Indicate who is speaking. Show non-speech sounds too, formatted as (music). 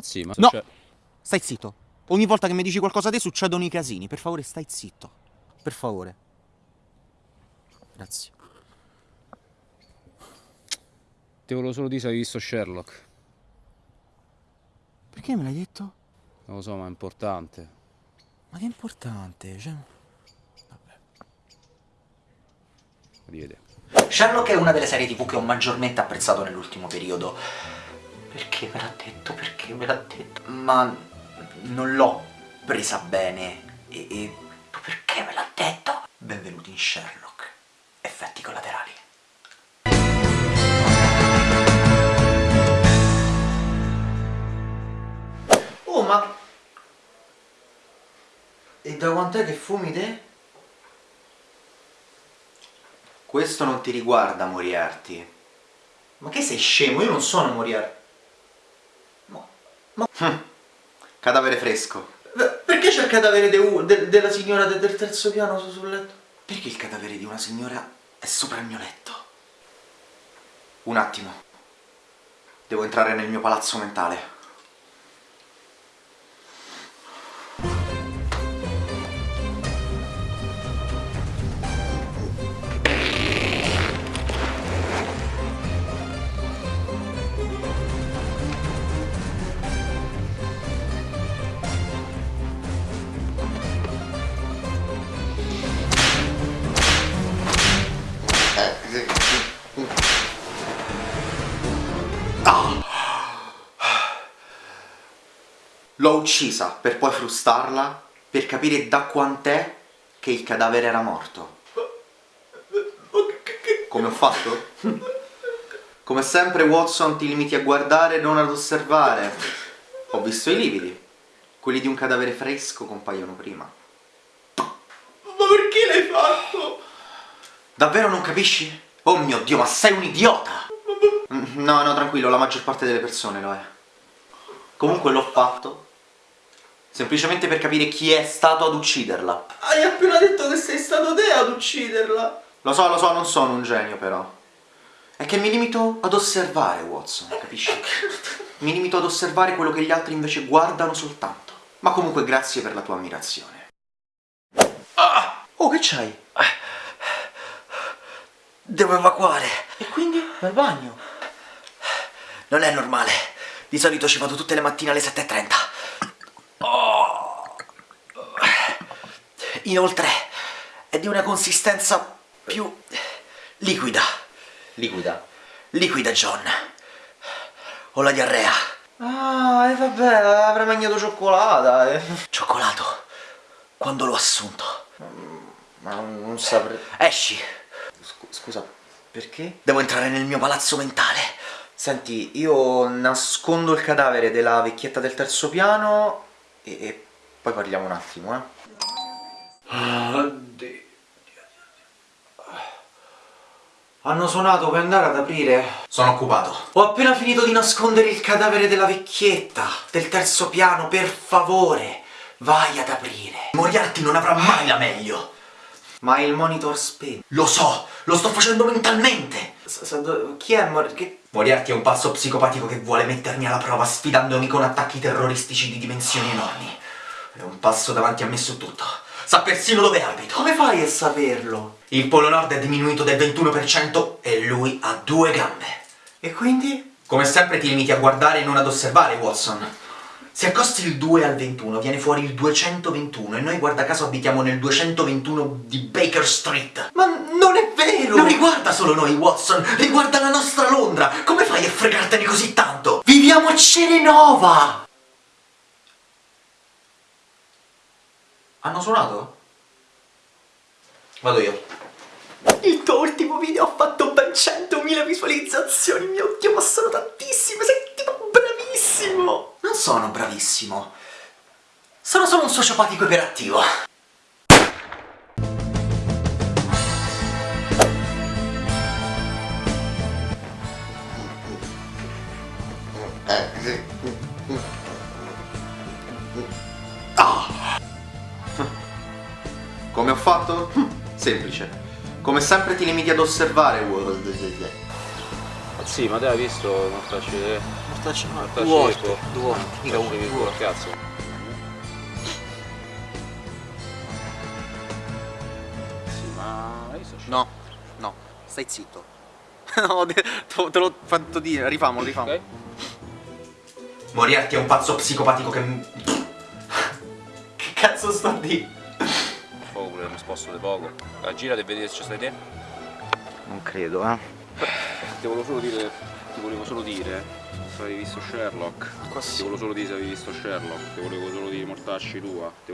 Speaker 1: Ma sì, ma...
Speaker 2: No!
Speaker 1: Cioè...
Speaker 2: Stai zitto. Ogni volta che mi dici qualcosa a te succedono i casini. Per favore, stai zitto. Per favore. Grazie.
Speaker 1: Ti volevo solo dire se hai visto Sherlock.
Speaker 2: Perché me l'hai detto?
Speaker 1: Non lo so, ma è importante.
Speaker 2: Ma che importante, cioè...
Speaker 1: Rivede.
Speaker 3: Sherlock è una delle serie tv che ho maggiormente apprezzato nell'ultimo periodo. Perché me l'ha detto? Perché me l'ha detto? Ma non l'ho presa bene. E, e perché me l'ha detto? Benvenuti in Sherlock. Effetti collaterali. Oh, ma... E da quant'è che fumi te? Questo non ti riguarda, Moriarty. Ma che sei scemo? Io non sono Moriarty. Ma... Hm. Cadavere fresco. Perché c'è il cadavere de de della signora de del terzo piano su sul letto? Perché il cadavere di una signora è sopra il mio letto? Un attimo. Devo entrare nel mio palazzo mentale. L'ho uccisa per poi frustarla, per capire da quant'è che il cadavere era morto. Come ho fatto? Come sempre Watson ti limiti a guardare e non ad osservare. Ho visto i lividi. Quelli di un cadavere fresco compaiono prima. Ma perché l'hai fatto? Davvero non capisci? Oh mio Dio, ma sei un idiota! No, no, tranquillo, la maggior parte delle persone lo è. Comunque l'ho fatto semplicemente per capire chi è stato ad ucciderla. Hai appena detto che sei stato te ad ucciderla! Lo so, lo so, non sono un genio però. È che mi limito ad osservare, Watson, capisci? (laughs) Mi limito ad osservare quello che gli altri invece guardano soltanto. Ma comunque grazie per la tua ammirazione. Ah! Oh, che c'hai? Devo evacuare. E quindi? Al bagno? Non è normale. Di solito ci vado tutte le mattine alle 7.30. Oh. Inoltre, è di una consistenza più liquida. Liquida? Liquida, John. Ho la diarrea. Ah, e vabbè, avrei mangiato cioccolata. Eh. Cioccolato? Quando l'ho assunto? Ma non saprei... Esci! Scusa, perché? Devo entrare nel mio palazzo mentale. Senti, io nascondo il cadavere della vecchietta del terzo piano e, e poi parliamo un attimo, eh. Hanno suonato, puoi andare ad aprire? Sono occupato. Ho appena finito di nascondere il cadavere della vecchietta del terzo piano, per favore, vai ad aprire. Moriarty non avrà mai la meglio. Ma il monitor spento. Lo so, lo sto facendo mentalmente. S -s chi è Moriarty? Moriarty è un pazzo psicopatico che vuole mettermi alla prova sfidandomi con attacchi terroristici di dimensioni enormi. È un passo davanti a me su tutto. Sa persino dove abito. Come fai a saperlo? Il polo nord è diminuito del 21% e lui ha due gambe. E quindi? Come sempre ti limiti a guardare e non ad osservare, Watson. Se accosti il 2 al 21 viene fuori il 221 e noi guarda caso abitiamo nel 221 di Baker Street. Ma non è vero! Non riguarda solo noi, Watson, riguarda la nostra Londra! Come fai a fregartene così tanto? Viviamo a Cerenova! Hanno suonato? Vado io. Il tuo ultimo video ha fatto ben 100.000 visualizzazioni, mio Dio, ma sono tantissime, sei tipo bravissimo! Non sono bravissimo. Sono solo un sociopatico iperattivo. Come ho fatto? Semplice. Come sempre ti limiti ad osservare, World.
Speaker 1: Sì, ma te hai visto mortacci...
Speaker 2: Mortacci, no,
Speaker 1: mortacci
Speaker 2: due volte, due volte, mica
Speaker 1: ecco,
Speaker 2: volte.
Speaker 1: cazzo. Sì, ma
Speaker 2: No, no, stai zitto. (laughs) no, te, te l'ho fatto dire, rifamolo, rifamolo.
Speaker 1: Ok?
Speaker 3: Moriarty è un pazzo psicopatico che... (laughs) che cazzo sto a dire?
Speaker 1: Poco pure mi sposto di poco. La gira e vedi se ci stai te.
Speaker 2: Non credo, eh.
Speaker 1: Ti volevo solo dire. Ti volevo solo dire. Se avevi visto Sherlock.
Speaker 2: Qua
Speaker 1: Ti volevo solo dire se avevi visto Sherlock. Ti volevo solo dire mortacci tua.